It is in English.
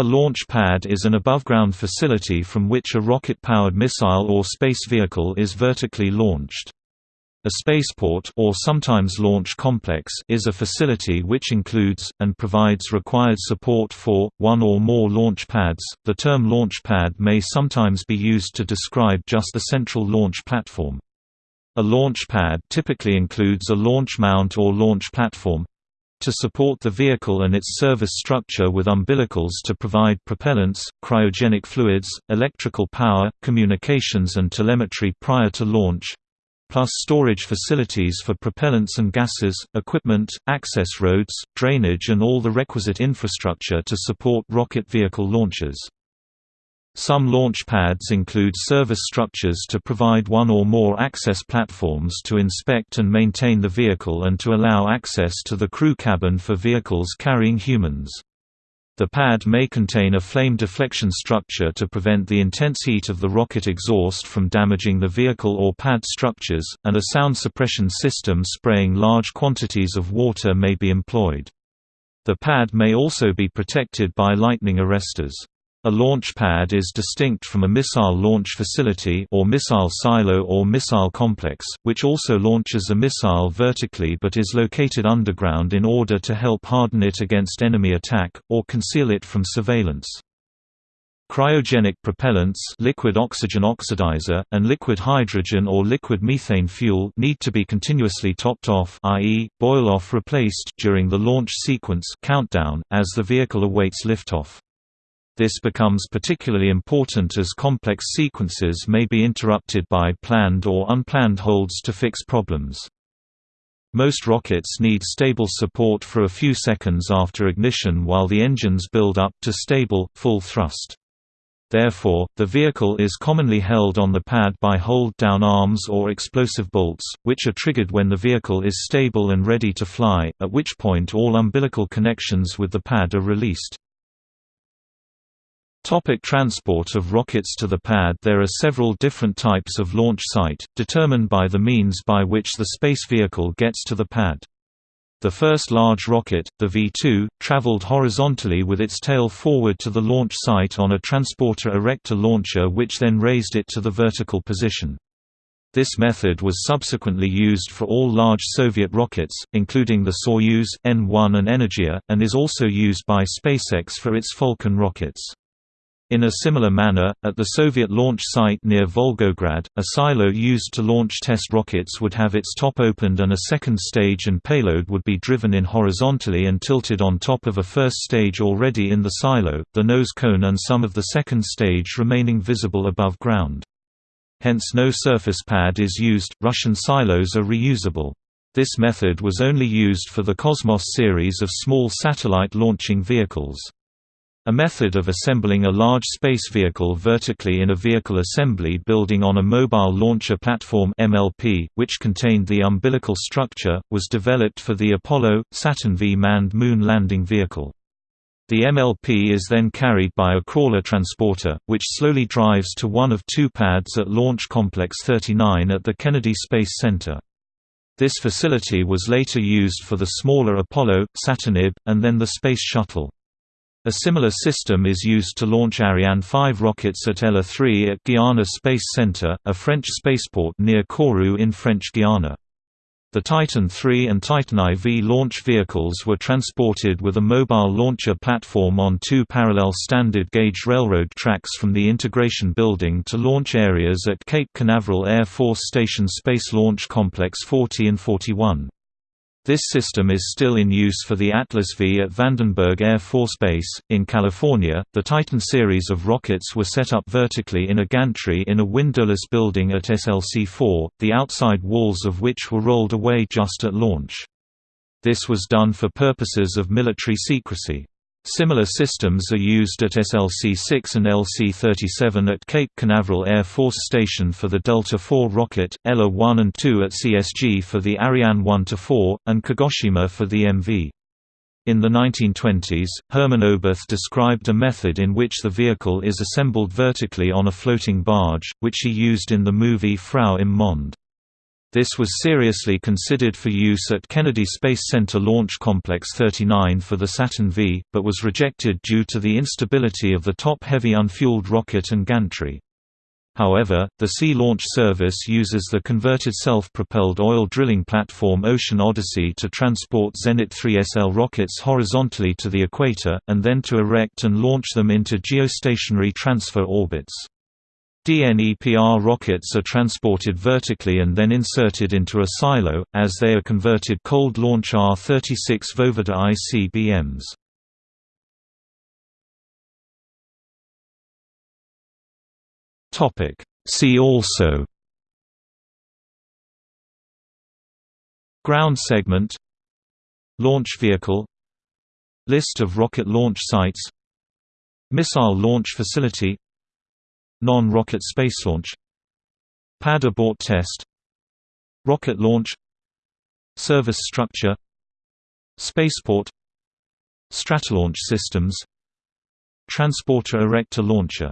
A launch pad is an above-ground facility from which a rocket-powered missile or space vehicle is vertically launched. A spaceport or sometimes launch complex is a facility which includes and provides required support for one or more launch pads. The term launch pad may sometimes be used to describe just the central launch platform. A launch pad typically includes a launch mount or launch platform to support the vehicle and its service structure with umbilicals to provide propellants, cryogenic fluids, electrical power, communications and telemetry prior to launch, plus storage facilities for propellants and gases, equipment, access roads, drainage and all the requisite infrastructure to support rocket vehicle launches. Some launch pads include service structures to provide one or more access platforms to inspect and maintain the vehicle and to allow access to the crew cabin for vehicles carrying humans. The pad may contain a flame deflection structure to prevent the intense heat of the rocket exhaust from damaging the vehicle or pad structures, and a sound suppression system spraying large quantities of water may be employed. The pad may also be protected by lightning arresters. A launch pad is distinct from a missile launch facility or missile silo or missile complex, which also launches a missile vertically but is located underground in order to help harden it against enemy attack, or conceal it from surveillance. Cryogenic propellants liquid oxygen oxidizer, and liquid hydrogen or liquid methane fuel need to be continuously topped off i.e., boil-off replaced during the launch sequence countdown, as the vehicle awaits liftoff. This becomes particularly important as complex sequences may be interrupted by planned or unplanned holds to fix problems. Most rockets need stable support for a few seconds after ignition while the engines build up to stable, full thrust. Therefore, the vehicle is commonly held on the pad by hold-down arms or explosive bolts, which are triggered when the vehicle is stable and ready to fly, at which point all umbilical connections with the pad are released. Topic transport of rockets to the pad There are several different types of launch site, determined by the means by which the space vehicle gets to the pad. The first large rocket, the V-2, traveled horizontally with its tail forward to the launch site on a transporter erector launcher which then raised it to the vertical position. This method was subsequently used for all large Soviet rockets, including the Soyuz, N-1 and Energia, and is also used by SpaceX for its Falcon rockets. In a similar manner, at the Soviet launch site near Volgograd, a silo used to launch test rockets would have its top opened and a second stage and payload would be driven in horizontally and tilted on top of a first stage already in the silo, the nose cone and some of the second stage remaining visible above ground. Hence no surface pad is used, Russian silos are reusable. This method was only used for the Cosmos series of small satellite launching vehicles. A method of assembling a large space vehicle vertically in a vehicle assembly building on a mobile launcher platform MLP, which contained the umbilical structure, was developed for the Apollo Saturn V manned moon landing vehicle. The MLP is then carried by a crawler transporter, which slowly drives to one of two pads at Launch Complex 39 at the Kennedy Space Center. This facility was later used for the smaller Apollo, Saturn IB, and then the Space Shuttle. A similar system is used to launch Ariane 5 rockets at ELA 3 at Guiana Space Center, a French spaceport near Kourou in French Guiana. The Titan III and Titan IV launch vehicles were transported with a mobile launcher platform on two parallel standard gauge railroad tracks from the integration building to launch areas at Cape Canaveral Air Force Station Space Launch Complex 40 and 41. This system is still in use for the Atlas V at Vandenberg Air Force Base, in California. The Titan series of rockets were set up vertically in a gantry in a windowless building at SLC 4, the outside walls of which were rolled away just at launch. This was done for purposes of military secrecy. Similar systems are used at SLC-6 and LC-37 at Cape Canaveral Air Force Station for the Delta IV rocket, ELA-1 and 2 at CSG for the Ariane 1–4, and Kagoshima for the MV. In the 1920s, Hermann Oberth described a method in which the vehicle is assembled vertically on a floating barge, which he used in the movie Frau im Monde. This was seriously considered for use at Kennedy Space Center Launch Complex 39 for the Saturn V, but was rejected due to the instability of the top-heavy unfueled rocket and gantry. However, the Sea Launch Service uses the converted self-propelled oil drilling platform Ocean Odyssey to transport Zenit 3SL rockets horizontally to the equator, and then to erect and launch them into geostationary transfer orbits. DNEPR rockets are transported vertically and then inserted into a silo, as they are converted cold launch R-36 Voivode ICBMs. See also Ground segment Launch vehicle List of rocket launch sites Missile launch facility Non-rocket space launch. Pad abort test. Rocket launch. Service structure. Spaceport. Stratolaunch systems. Transporter erector launcher